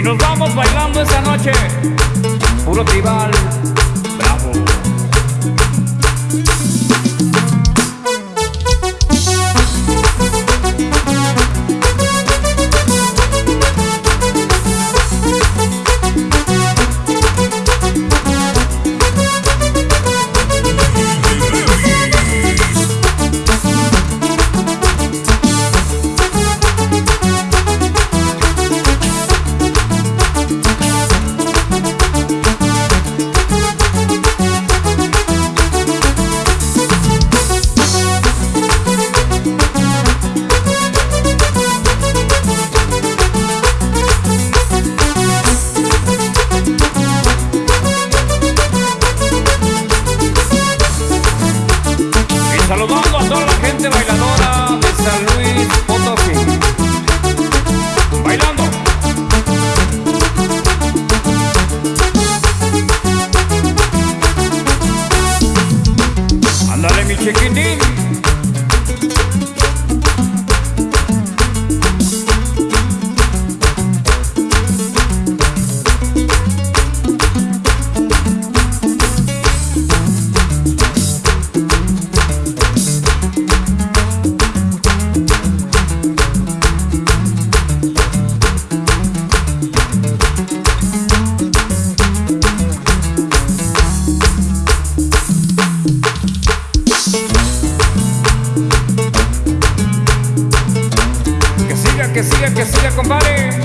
Y nos vamos bailando esa noche. Puro tribal. Gente bailadora de San Luis Potosí. Bailando. Ándale mi chiquitín. Que siga, compadre.